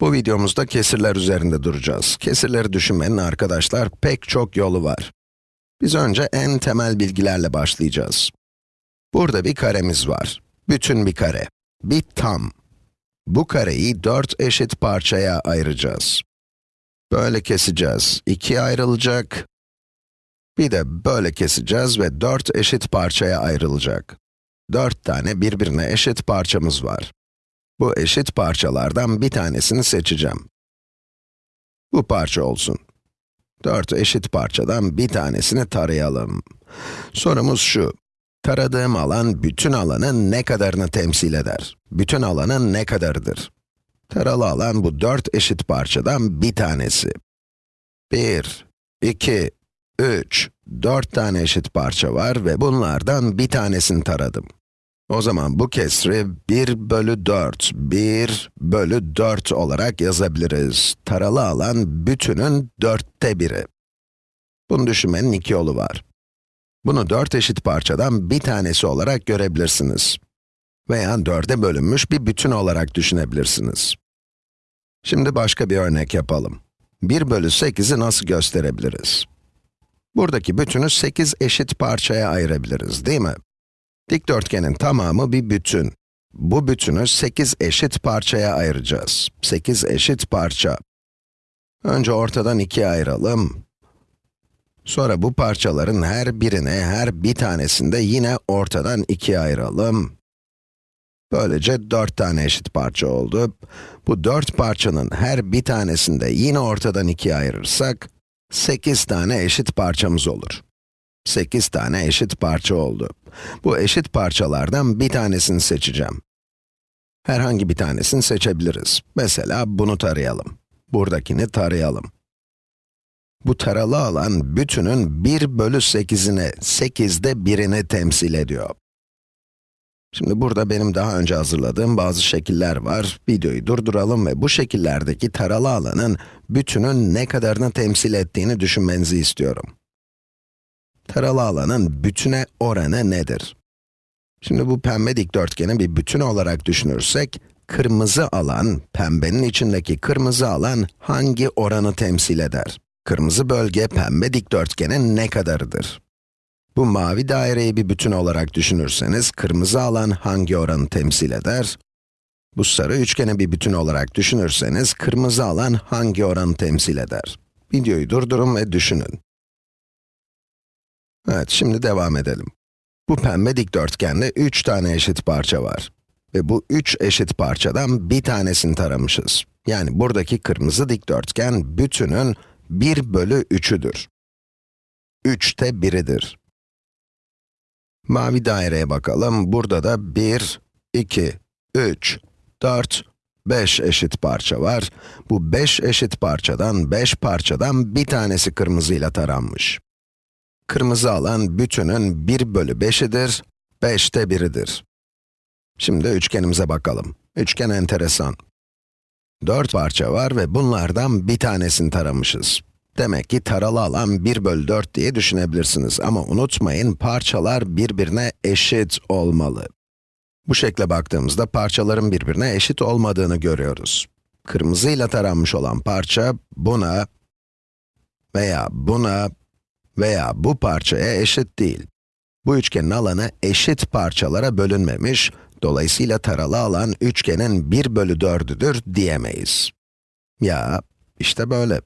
Bu videomuzda kesirler üzerinde duracağız. Kesirleri düşünmenin arkadaşlar pek çok yolu var. Biz önce en temel bilgilerle başlayacağız. Burada bir karemiz var. Bütün bir kare. Bir tam. Bu kareyi dört eşit parçaya ayıracağız. Böyle keseceğiz. İkiye ayrılacak. Bir de böyle keseceğiz ve dört eşit parçaya ayrılacak. Dört tane birbirine eşit parçamız var. Bu eşit parçalardan bir tanesini seçeceğim. Bu parça olsun. Dört eşit parçadan bir tanesini tarayalım. Sorumuz şu. Taradığım alan bütün alanın ne kadarını temsil eder? Bütün alanın ne kadarıdır? Taralı alan bu dört eşit parçadan bir tanesi. Bir, iki, üç, dört tane eşit parça var ve bunlardan bir tanesini taradım. O zaman bu kesri 1 bölü 4, 1 bölü 4 olarak yazabiliriz. Taralı alan bütünün dörtte biri. Bunu düşünmenin iki yolu var. Bunu dört eşit parçadan bir tanesi olarak görebilirsiniz. Veya dörde bölünmüş bir bütün olarak düşünebilirsiniz. Şimdi başka bir örnek yapalım. 1 bölü 8'i nasıl gösterebiliriz? Buradaki bütünü 8 eşit parçaya ayırabiliriz, değil mi? Dikdörtgenin tamamı bir bütün. Bu bütünü 8 eşit parçaya ayıracağız. 8 eşit parça. Önce ortadan ikiye ayıralım. Sonra bu parçaların her birine, her bir tanesinde yine ortadan ikiye ayıralım. Böylece 4 tane eşit parça oldu. Bu 4 parçanın her bir tanesinde yine ortadan ikiye ayırırsak, 8 tane eşit parçamız olur. 8 tane eşit parça oldu. Bu eşit parçalardan bir tanesini seçeceğim. Herhangi bir tanesini seçebiliriz. Mesela bunu tarayalım. Buradakini tarayalım. Bu taralı alan bütünün 1 bölü 8'ini, 8'de birini temsil ediyor. Şimdi burada benim daha önce hazırladığım bazı şekiller var. Videoyu durduralım ve bu şekillerdeki taralı alanın bütünün ne kadarını temsil ettiğini düşünmenizi istiyorum. Taralı alanın bütüne oranı nedir? Şimdi bu pembe dikdörtgeni bir bütün olarak düşünürsek, kırmızı alan, pembenin içindeki kırmızı alan hangi oranı temsil eder? Kırmızı bölge pembe dikdörtgenin ne kadarıdır? Bu mavi daireyi bir bütün olarak düşünürseniz, kırmızı alan hangi oranı temsil eder? Bu sarı üçgeni bir bütün olarak düşünürseniz, kırmızı alan hangi oranı temsil eder? Videoyu durdurun ve düşünün. Evet, şimdi devam edelim. Bu pembe dikdörtgende 3 tane eşit parça var. Ve bu 3 eşit parçadan bir tanesini taramışız. Yani buradaki kırmızı dikdörtgen bütünün 1 bölü 3'üdür. 3'te 1'idir. Mavi daireye bakalım. Burada da 1, 2, 3, 4, 5 eşit parça var. Bu 5 eşit parçadan, 5 parçadan bir tanesi kırmızıyla taranmış. Kırmızı alan bütünün 1 bölü 5'idir, 5'te 1'idir. Şimdi üçgenimize bakalım. Üçgen enteresan. 4 parça var ve bunlardan bir tanesini taramışız. Demek ki taralı alan 1 bölü 4 diye düşünebilirsiniz ama unutmayın parçalar birbirine eşit olmalı. Bu şekle baktığımızda parçaların birbirine eşit olmadığını görüyoruz. Kırmızıyla taranmış olan parça buna veya buna veya bu parçaya eşit değil. Bu üçgenin alanı eşit parçalara bölünmemiş, dolayısıyla taralı alan üçgenin 1 bölü 4'üdür diyemeyiz. Ya, işte böyle.